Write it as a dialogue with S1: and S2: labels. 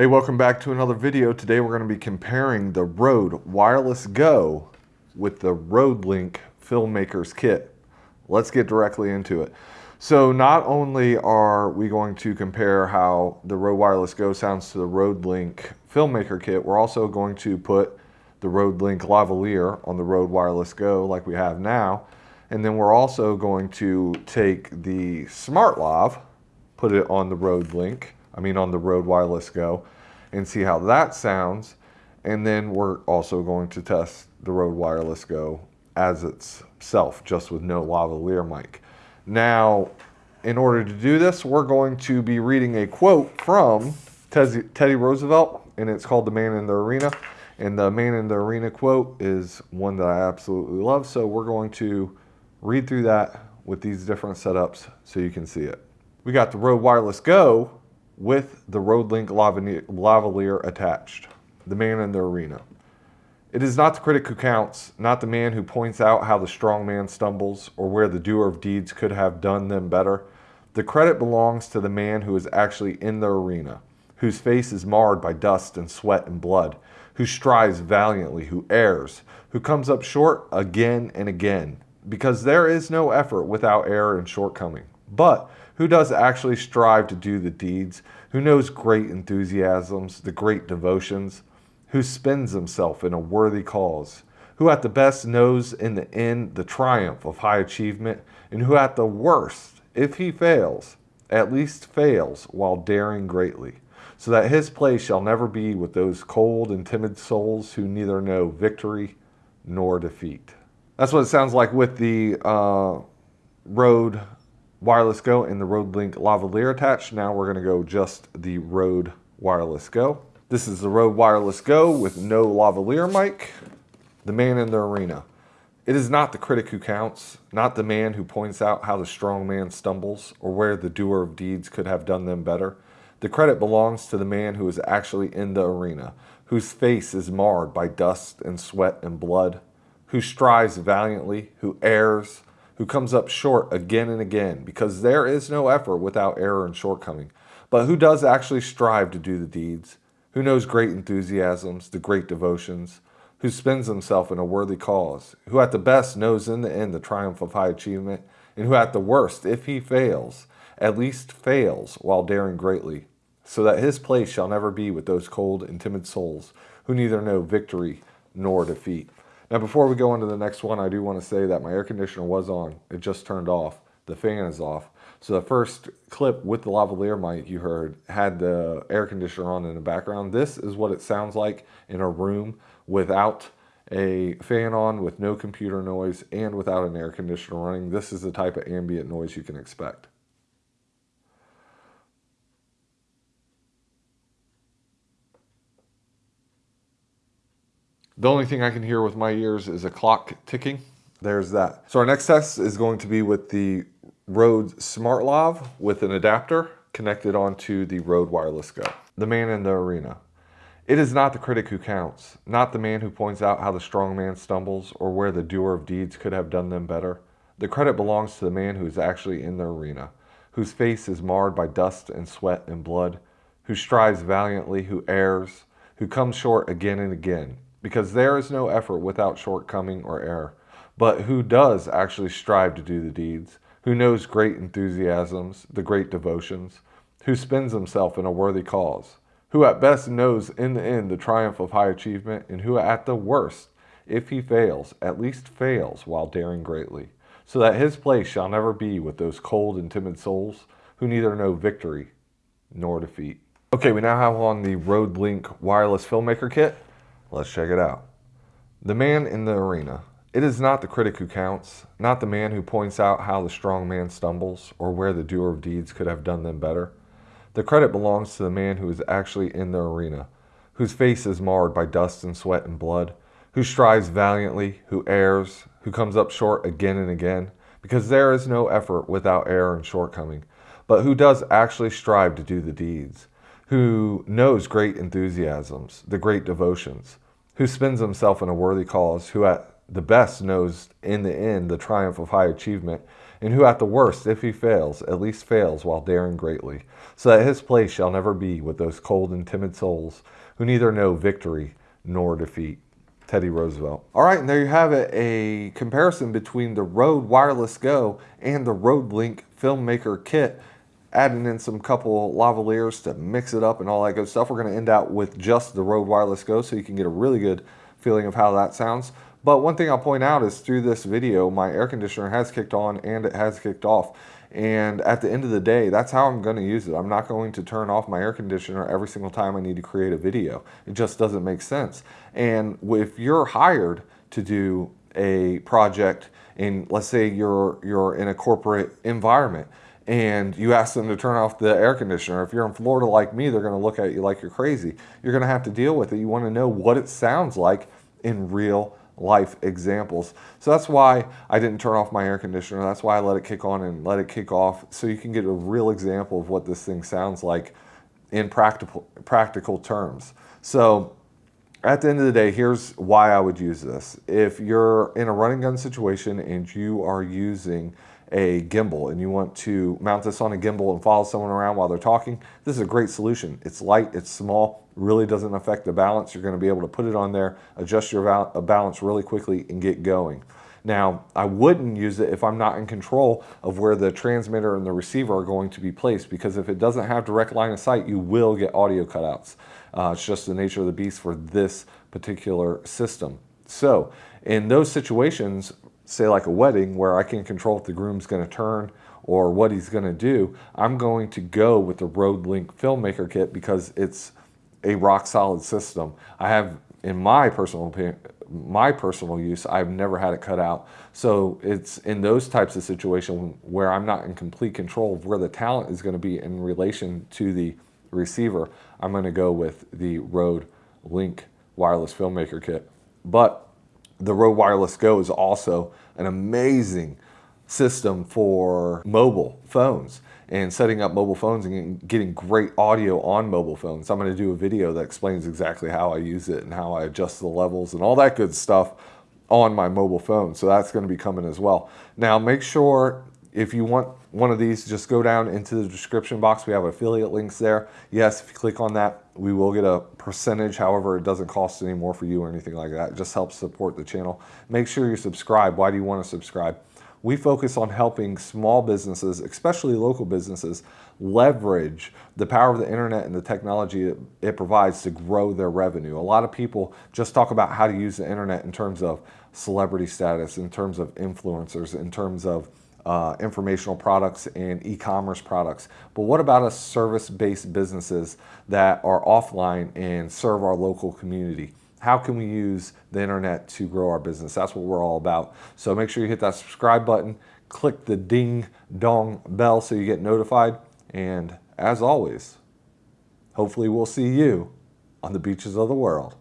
S1: Hey, welcome back to another video. Today we're going to be comparing the Rode Wireless Go with the Rode Link Filmmakers Kit. Let's get directly into it. So not only are we going to compare how the Rode Wireless Go sounds to the Rode Link Filmmaker Kit, we're also going to put the Rode Link lavalier on the Rode Wireless Go like we have now. And then we're also going to take the Smart Lav, put it on the Rode Link, I mean on the Rode Wireless Go, and see how that sounds. And then we're also going to test the Rode Wireless Go as itself, just with no lavalier mic. Now, in order to do this, we're going to be reading a quote from Teddy Roosevelt, and it's called The Man in the Arena. And the Man in the Arena quote is one that I absolutely love, so we're going to read through that with these different setups so you can see it. We got the Rode Wireless Go with the Rode Link lavalier attached. The man in the arena. It is not the critic who counts, not the man who points out how the strong man stumbles or where the doer of deeds could have done them better. The credit belongs to the man who is actually in the arena, whose face is marred by dust and sweat and blood, who strives valiantly, who errs, who comes up short again and again, because there is no effort without error and shortcoming. But who does actually strive to do the deeds, who knows great enthusiasms, the great devotions, who spends himself in a worthy cause, who at the best knows in the end the triumph of high achievement, and who at the worst, if he fails, at least fails while daring greatly, so that his place shall never be with those cold and timid souls who neither know victory nor defeat. That's what it sounds like with the uh, Rode Wireless Go and the Rode Link lavalier attached. Now we're going to go just the Rode Wireless Go. This is the Rode Wireless Go with no lavalier mic. The man in the arena. It is not the critic who counts, not the man who points out how the strong man stumbles or where the doer of deeds could have done them better. The credit belongs to the man who is actually in the arena, whose face is marred by dust and sweat and blood, who strives valiantly, who errs, who comes up short again and again, because there is no effort without error and shortcoming, but who does actually strive to do the deeds, who knows great enthusiasms, the great devotions, who spends himself in a worthy cause, who at the best knows in the end the triumph of high achievement, and who at the worst, if he fails, at least fails while daring greatly, so that his place shall never be with those cold and timid souls who neither know victory nor defeat. Now, before we go on to the next one, I do want to say that my air conditioner was on. It just turned off. The fan is off. So the first clip with the lavalier mic you heard had the air conditioner on in the background. This is what it sounds like in a room without a fan on, with no computer noise, and without an air conditioner running. This is the type of ambient noise you can expect. The only thing I can hear with my ears is a clock ticking. There's that. So our next test is going to be with the Rode Smart Lav with an adapter connected onto the Rode Wireless Go. The man in the arena. It is not the critic who counts, not the man who points out how the strong man stumbles or where the doer of deeds could have done them better. The credit belongs to the man who is actually in the arena, whose face is marred by dust and sweat and blood, who strives valiantly, who errs, who comes short again and again, because there is no effort without shortcoming or error, but who does actually strive to do the deeds, who knows great enthusiasms, the great devotions, who spends himself in a worthy cause, who at best knows in the end the triumph of high achievement, and who at the worst, if he fails, at least fails while daring greatly, so that his place shall never be with those cold and timid souls who neither know victory nor defeat. Okay, we now have on the Rode Link wireless filmmaker kit. Let's check it out. The man in the arena. It is not the critic who counts, not the man who points out how the strong man stumbles or where the doer of deeds could have done them better. The credit belongs to the man who is actually in the arena, whose face is marred by dust and sweat and blood, who strives valiantly, who errs, who comes up short again and again, because there is no effort without error and shortcoming, but who does actually strive to do the deeds who knows great enthusiasms, the great devotions, who spends himself in a worthy cause, who at the best knows in the end the triumph of high achievement, and who at the worst, if he fails, at least fails while daring greatly, so that his place shall never be with those cold and timid souls who neither know victory nor defeat. Teddy Roosevelt. All right, and there you have it, a comparison between the Rode Wireless Go and the Rode Link Filmmaker Kit adding in some couple lavaliers to mix it up and all that good stuff. We're going to end out with just the Rode Wireless Go so you can get a really good feeling of how that sounds. But one thing I'll point out is through this video, my air conditioner has kicked on and it has kicked off. And at the end of the day, that's how I'm going to use it. I'm not going to turn off my air conditioner every single time I need to create a video. It just doesn't make sense. And if you're hired to do a project and let's say you're you're in a corporate environment and you ask them to turn off the air conditioner. If you're in Florida like me, they're going to look at you like you're crazy. You're going to have to deal with it. You want to know what it sounds like in real life examples. So that's why I didn't turn off my air conditioner. That's why I let it kick on and let it kick off so you can get a real example of what this thing sounds like in practical practical terms. So at the end of the day, here's why I would use this. If you're in a running gun situation and you are using a gimbal and you want to mount this on a gimbal and follow someone around while they're talking, this is a great solution. It's light, it's small, really doesn't affect the balance. You're going to be able to put it on there, adjust your balance really quickly and get going. Now, I wouldn't use it if I'm not in control of where the transmitter and the receiver are going to be placed because if it doesn't have direct line of sight, you will get audio cutouts. Uh, it's just the nature of the beast for this particular system. So in those situations, say like a wedding where I can control if the groom's going to turn or what he's going to do, I'm going to go with the Rode Link Filmmaker Kit because it's a rock solid system. I have, in my personal opinion, my personal use, I've never had it cut out. So it's in those types of situations where I'm not in complete control of where the talent is going to be in relation to the receiver, I'm going to go with the Rode Link Wireless Filmmaker Kit. But the Rode Wireless Go is also an amazing system for mobile phones and setting up mobile phones and getting great audio on mobile phones. I'm going to do a video that explains exactly how I use it and how I adjust the levels and all that good stuff on my mobile phone. So that's going to be coming as well. Now make sure if you want one of these, just go down into the description box. We have affiliate links there. Yes, if you click on that, we will get a percentage. However, it doesn't cost any more for you or anything like that. It just helps support the channel. Make sure you subscribe. Why do you want to subscribe? We focus on helping small businesses, especially local businesses, leverage the power of the internet and the technology it, it provides to grow their revenue. A lot of people just talk about how to use the internet in terms of celebrity status, in terms of influencers, in terms of uh, informational products and e-commerce products. But what about us service-based businesses that are offline and serve our local community? How can we use the internet to grow our business? That's what we're all about. So make sure you hit that subscribe button, click the ding dong bell so you get notified. And as always, hopefully we'll see you on the beaches of the world.